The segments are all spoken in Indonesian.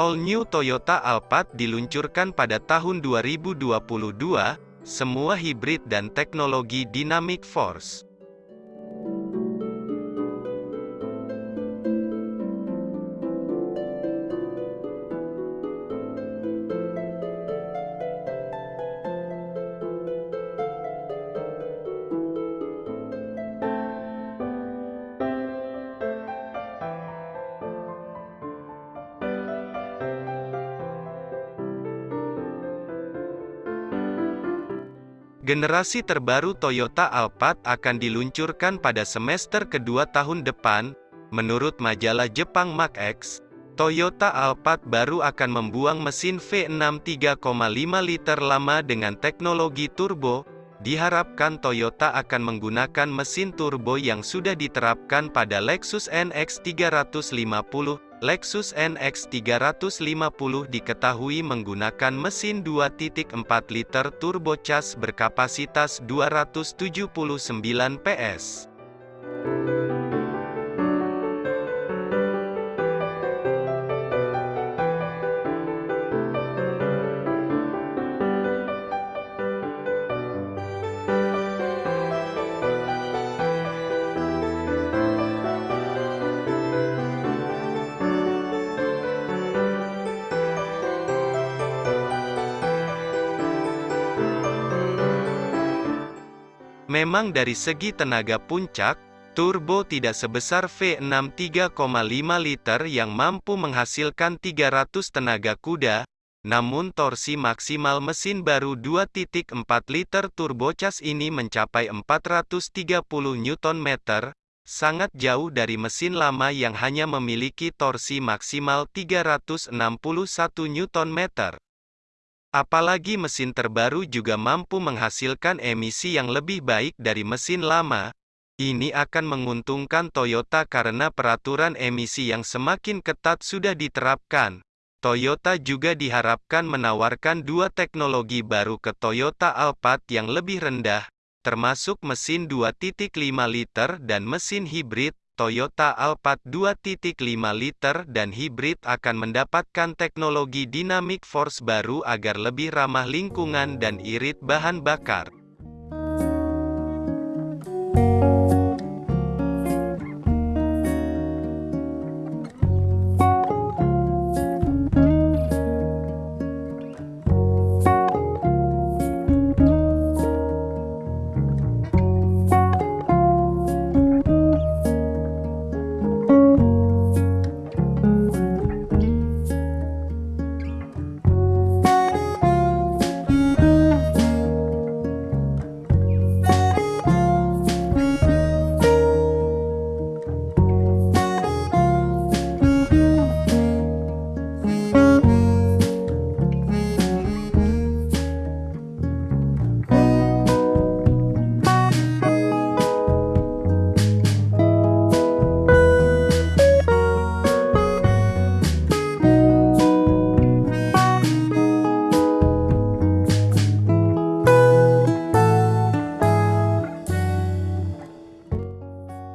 All New Toyota Alphard diluncurkan pada tahun 2022, semua hibrid dan teknologi Dynamic Force. Generasi terbaru Toyota Alphard akan diluncurkan pada semester kedua tahun depan. Menurut majalah Jepang X, Toyota Alphard baru akan membuang mesin V6 3,5 liter lama dengan teknologi turbo. Diharapkan Toyota akan menggunakan mesin turbo yang sudah diterapkan pada Lexus NX 350 Lexus NX 350 diketahui menggunakan mesin 2.4 liter turbocharged berkapasitas 279 PS. Memang dari segi tenaga puncak, turbo tidak sebesar V6 3,5 liter yang mampu menghasilkan 300 tenaga kuda, namun torsi maksimal mesin baru 2.4 liter turbocharged ini mencapai 430 Nm, sangat jauh dari mesin lama yang hanya memiliki torsi maksimal 361 Nm. Apalagi mesin terbaru juga mampu menghasilkan emisi yang lebih baik dari mesin lama. Ini akan menguntungkan Toyota karena peraturan emisi yang semakin ketat sudah diterapkan. Toyota juga diharapkan menawarkan dua teknologi baru ke Toyota Alphard yang lebih rendah, termasuk mesin 2.5 liter dan mesin hibrid, Toyota Alphard 2.5 liter dan hibrid akan mendapatkan teknologi dynamic force baru agar lebih ramah lingkungan dan irit bahan bakar.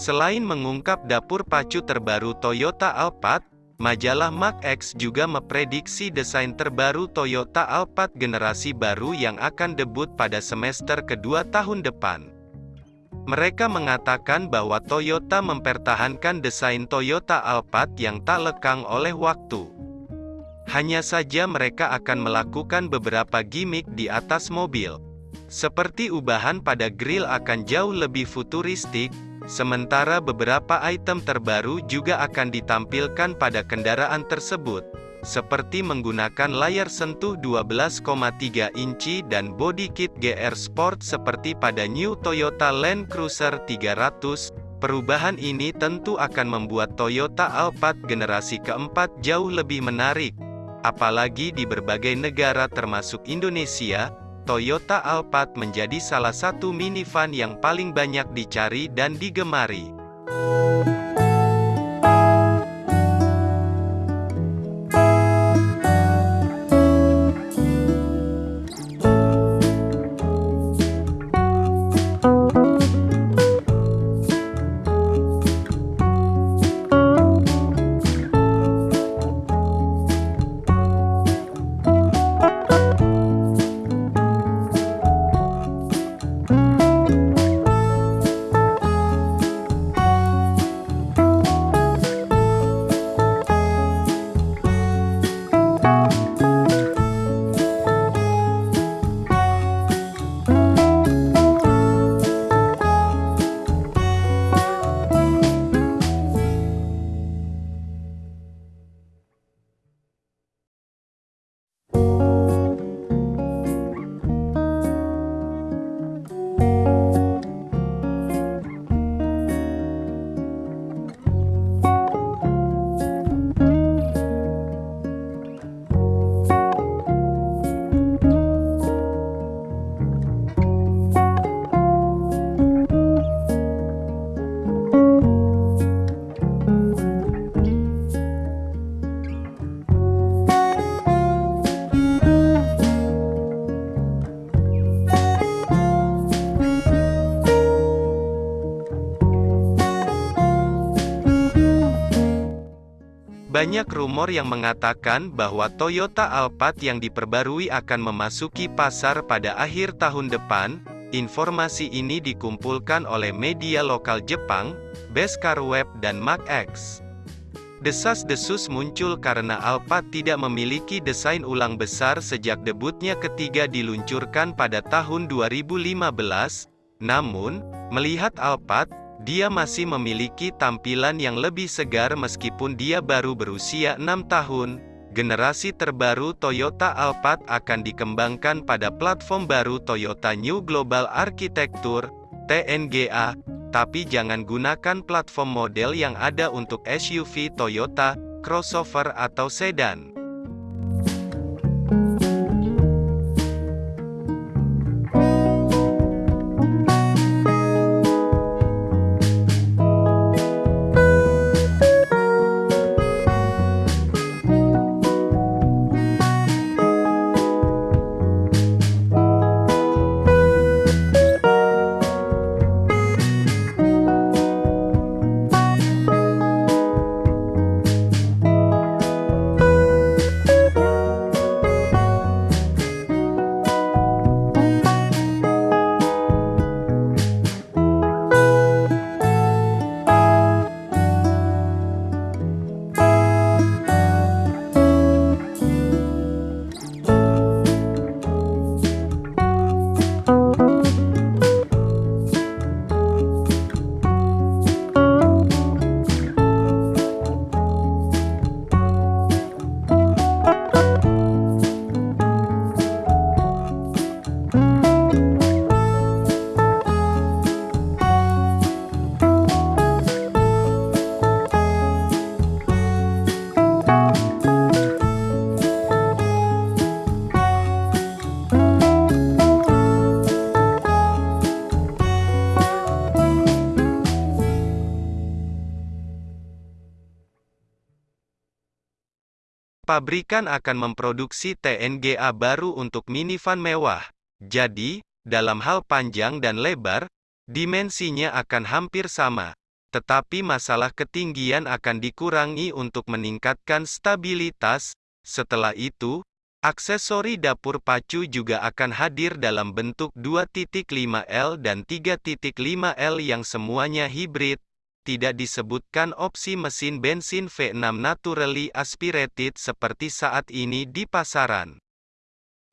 Selain mengungkap dapur pacu terbaru Toyota Alphard, majalah X juga memprediksi desain terbaru Toyota Alphard generasi baru yang akan debut pada semester kedua tahun depan. Mereka mengatakan bahwa Toyota mempertahankan desain Toyota Alphard yang tak lekang oleh waktu. Hanya saja mereka akan melakukan beberapa gimmick di atas mobil. Seperti ubahan pada grill akan jauh lebih futuristik, Sementara beberapa item terbaru juga akan ditampilkan pada kendaraan tersebut, seperti menggunakan layar sentuh 12,3 inci dan body kit GR Sport seperti pada New Toyota Land Cruiser 300. Perubahan ini tentu akan membuat Toyota Alphard generasi keempat jauh lebih menarik, apalagi di berbagai negara termasuk Indonesia, Toyota Alphard menjadi salah satu minivan yang paling banyak dicari dan digemari. Banyak rumor yang mengatakan bahwa Toyota Alphard yang diperbarui akan memasuki pasar pada akhir tahun depan. Informasi ini dikumpulkan oleh media lokal Jepang, Beskar Web dan MacX. Desas-desus muncul karena Alphard tidak memiliki desain ulang besar sejak debutnya ketiga diluncurkan pada tahun 2015. Namun, melihat Alphard, dia masih memiliki tampilan yang lebih segar meskipun dia baru berusia 6 tahun. Generasi terbaru Toyota Alphard akan dikembangkan pada platform baru Toyota New Global Architecture, TNGA, tapi jangan gunakan platform model yang ada untuk SUV Toyota, crossover atau sedan. Pabrikan akan memproduksi TNGA baru untuk minivan mewah. Jadi, dalam hal panjang dan lebar, dimensinya akan hampir sama. Tetapi masalah ketinggian akan dikurangi untuk meningkatkan stabilitas. Setelah itu, aksesori dapur pacu juga akan hadir dalam bentuk 2.5L dan 3.5L yang semuanya hibrid tidak disebutkan opsi mesin bensin V6 naturally aspirated seperti saat ini di pasaran.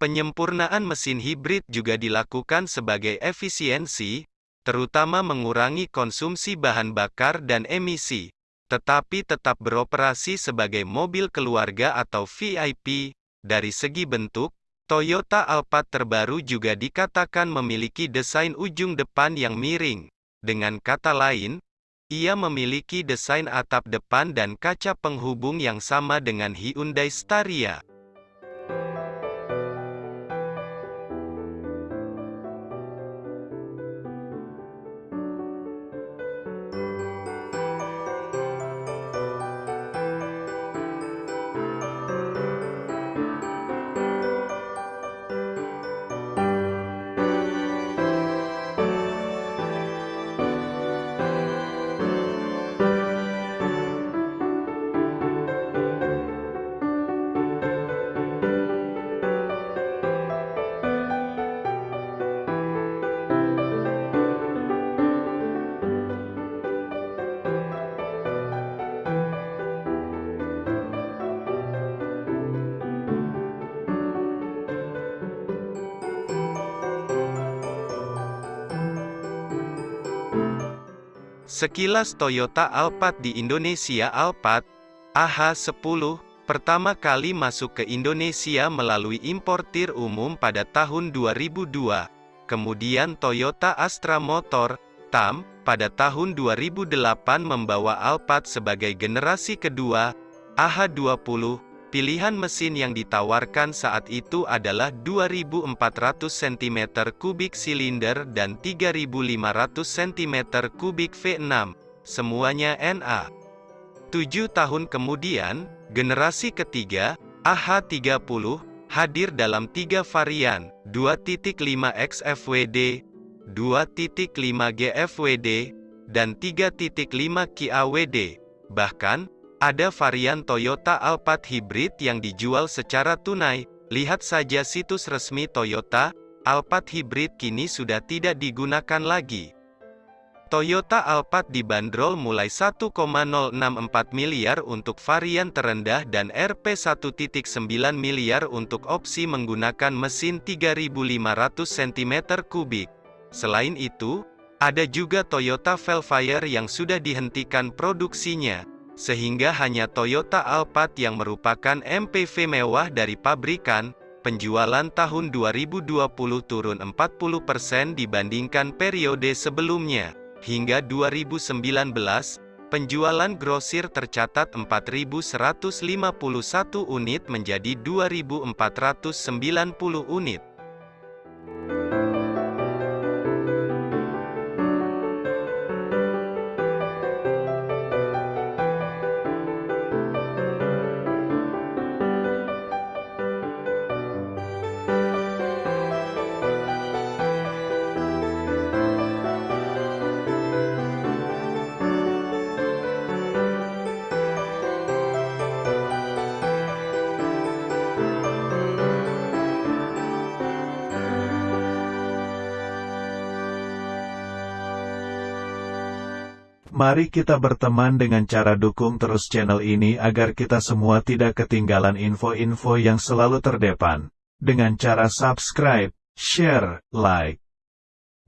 Penyempurnaan mesin hibrid juga dilakukan sebagai efisiensi, terutama mengurangi konsumsi bahan bakar dan emisi, tetapi tetap beroperasi sebagai mobil keluarga atau VIP. Dari segi bentuk, Toyota Alphard terbaru juga dikatakan memiliki desain ujung depan yang miring. Dengan kata lain, ia memiliki desain atap depan dan kaca penghubung yang sama dengan Hyundai Staria. Sekilas Toyota Alphard di Indonesia Alphard AH10 pertama kali masuk ke Indonesia melalui importir umum pada tahun 2002. Kemudian Toyota Astra Motor TAM pada tahun 2008 membawa Alphard sebagai generasi kedua AH20 Pilihan mesin yang ditawarkan saat itu adalah 2400 cm3 silinder dan 3500 cm3 V6, semuanya NA. Tujuh tahun kemudian, generasi ketiga, AH30, hadir dalam tiga varian, 2.5X FWD, 2.5G FWD, dan 3.5 Ki AWD. Bahkan, Ada varian Toyota Alphard Hybrid yang dijual secara tunai. Lihat saja situs resmi Toyota, Alphard Hybrid kini sudah tidak digunakan lagi. Toyota Alphard dibanderol mulai 1,064 miliar untuk varian terendah dan Rp 1.9 miliar untuk opsi menggunakan mesin 3500 cm3. Selain itu, ada juga Toyota Velfire yang sudah dihentikan produksinya, sehingga hanya Toyota Alphard yang merupakan MPV mewah dari pabrikan, penjualan tahun 2020 turun 40% dibandingkan periode sebelumnya. Hingga 2019, penjualan grosir tercatat 4.151 unit menjadi 2.490 unit. Mari kita berteman dengan cara dukung terus channel ini agar kita semua tidak ketinggalan info-info yang selalu terdepan. Dengan cara subscribe, share, like.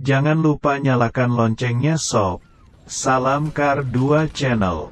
Jangan lupa nyalakan loncengnya sob. Salam Kar 2 Channel.